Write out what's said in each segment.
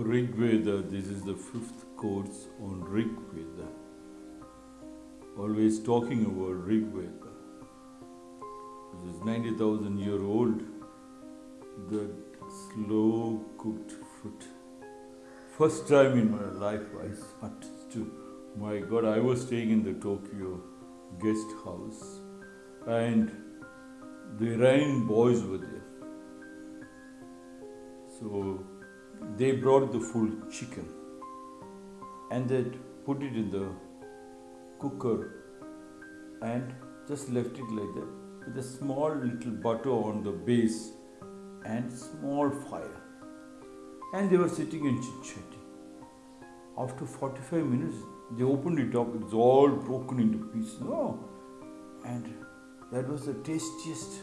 Rig Veda, this is the fifth course on Rig Veda. Always talking about Rig Veda. This is 90,000 year old, that slow cooked food. First time in my life I understood. My God, I was staying in the Tokyo guest house and the Iranian boys were there. So they brought the full chicken and they put it in the cooker and just left it like that with a small little butter on the base and small fire. And they were sitting and chit chatting. After 45 minutes, they opened it up, it's all broken into pieces. No. And that was the tastiest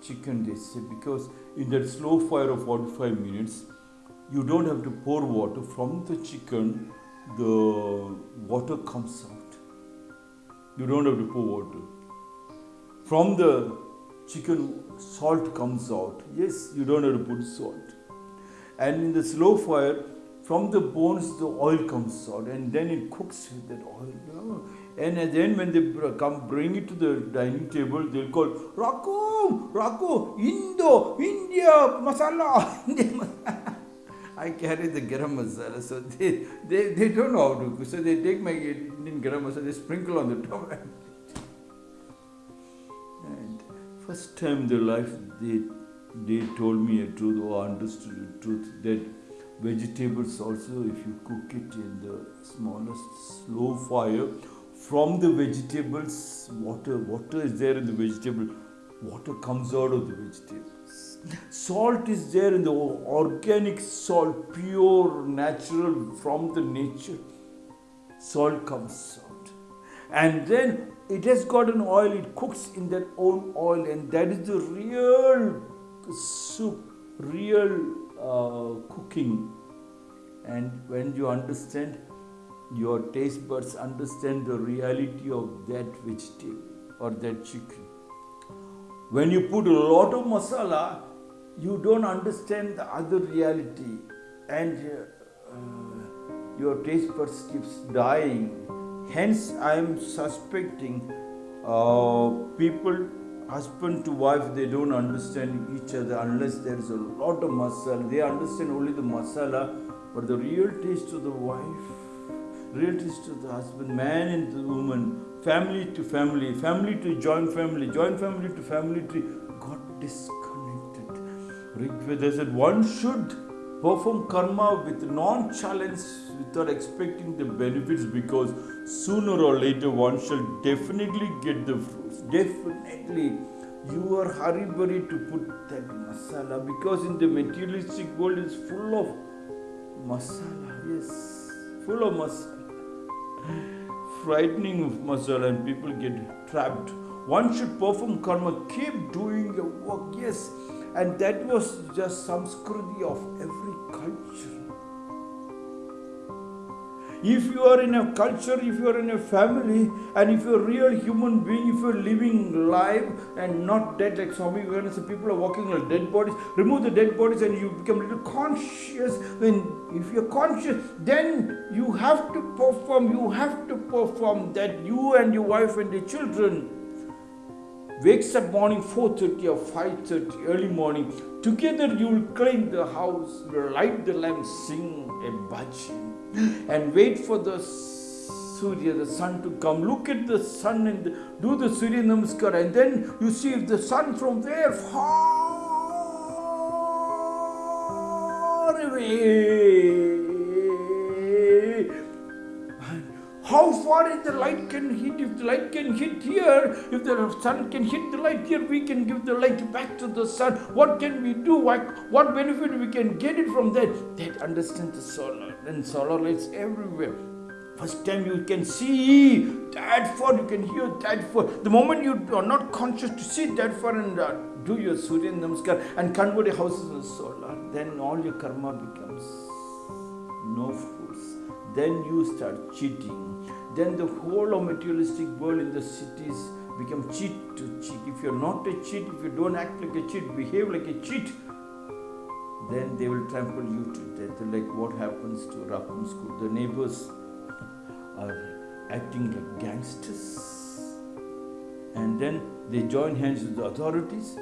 chicken, they say, because in that slow fire of 45 minutes, you don't have to pour water from the chicken, the water comes out. You don't have to pour water. From the chicken, salt comes out. Yes, you don't have to put salt. And in the slow fire, from the bones, the oil comes out, and then it cooks with that oil. You know? And then when they come bring it to the dining table, they'll call Raku, Raku, Indo, India masala. I carry the garam masala, so they, they, they don't know how to cook. So they take my Indian garam masala, they sprinkle on the top. And first time in their life, they they told me a truth oh, or understood a truth that vegetables also, if you cook it in the smallest slow fire, from the vegetables, water water is there in the vegetable, water comes out of the vegetables. Salt is there in the organic salt, pure, natural from the nature. Salt comes out. And then it has got an oil, it cooks in that own oil, and that is the real soup, real uh, cooking. And when you understand, your taste buds understand the reality of that vegetable or that chicken. When you put a lot of masala, you don't understand the other reality, and uh, your taste buds keeps dying. Hence, I am suspecting uh, people, husband to wife, they don't understand each other unless there is a lot of masala. They understand only the masala, but the real taste of the wife, real taste of the husband, man and the woman, family to family, family to joint family, joint family to family tree, got disconnected. Rigveda said one should perform karma with non-challenge without expecting the benefits because sooner or later one shall definitely get the fruits. Definitely. You are hurry to put that masala because in the materialistic world it's full of masala. Yes, full of masala. Frightening of masala and people get trapped. One should perform karma, keep doing your work. Yes, and that was just samskriti of every culture. If you are in a culture, if you are in a family, and if you're a real human being, if you're living life and not dead like Swami Vivekananda, people are walking like dead bodies, remove the dead bodies and you become a little conscious. When if you're conscious, then you have to perform, you have to perform that you and your wife and your children wakes up morning 4.30 or 5.30 early morning. Together you will clean the house light the lamp sing a bhajan and wait for the surya the sun to come. Look at the sun and do the surya namaskar and then you see if the sun from there far away How far is the light can hit? If the light can hit here, if the sun can hit the light here, we can give the light back to the sun. What can we do? What, benefit we can get it from that? That understand the solar. Then solar lights everywhere. First time you can see that far, you can hear that far. The moment you are not conscious to see that far and uh, do your Surya Namaskar and convert your houses in solar, then all your karma becomes no fruits. Then you start cheating then the whole of materialistic world in the cities become cheat to cheat. If you're not a cheat, if you don't act like a cheat, behave like a cheat, then they will trample you to death. Like what happens to School. The neighbors are acting like gangsters. And then they join hands with the authorities.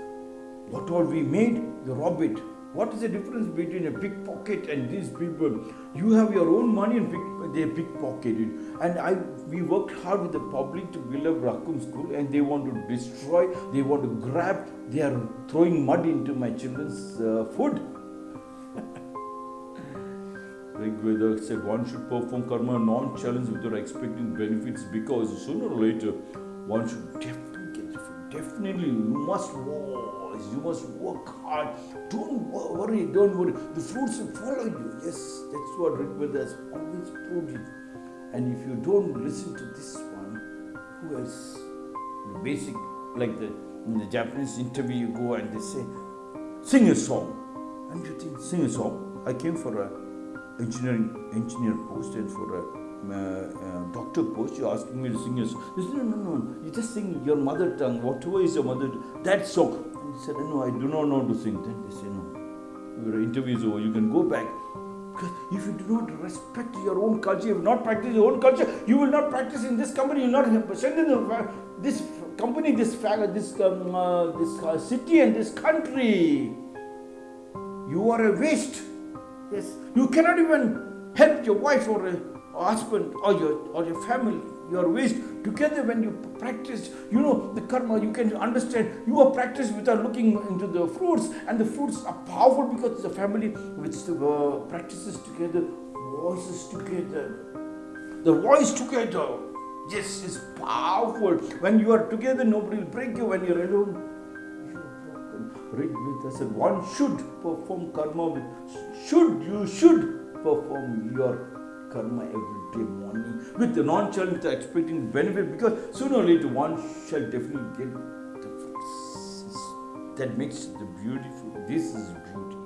What all we made, they rob it. What is the difference between a pickpocket and these people? You have your own money and pick, they pickpocket it. And I, we worked hard with the public to build up Raccoon School, and they want to destroy, they want to grab, they are throwing mud into my children's uh, food. Rigveda said one should perform karma non-challenge without expecting benefits because sooner or later one should definitely. Definitely, you must wise, you must work hard. Don't worry, don't worry. The fruits will follow you. Yes, that's what Rigveda has always proved it. And if you don't listen to this one, who else? The basic, like the in the Japanese interview, you go and they say, sing a song. And you think, sing a song. I came for a engineering engineer post and for a doctor post. You're asking me to sing a song. They said, no, no, no. You just sing your mother tongue, whatever is your mother, that song. And he said, no, I do not know to sing. Then they say, no. Your interview is over. You can go back. Because if you do not respect your own culture, you not practiced your own culture, you will not practice in this company. You will not strengthen the, this company, this this um, uh, this uh, city, and this country. You are a waste. Yes, you cannot even help your wife or husband or your or your family. You are waste. Together, when you practice, you know the karma. You can understand. You are practiced without looking into the fruits, and the fruits are powerful because the family which uh, practices together, voices together. The voice together, yes, is powerful. When you are together, nobody will break you. When you are alone, broken. Rigveda said one should perform karma with should you should perform your karma every day morning with the non-challenge expecting benefit because sooner or later one shall definitely get the fruits. That makes the beautiful. This is beauty.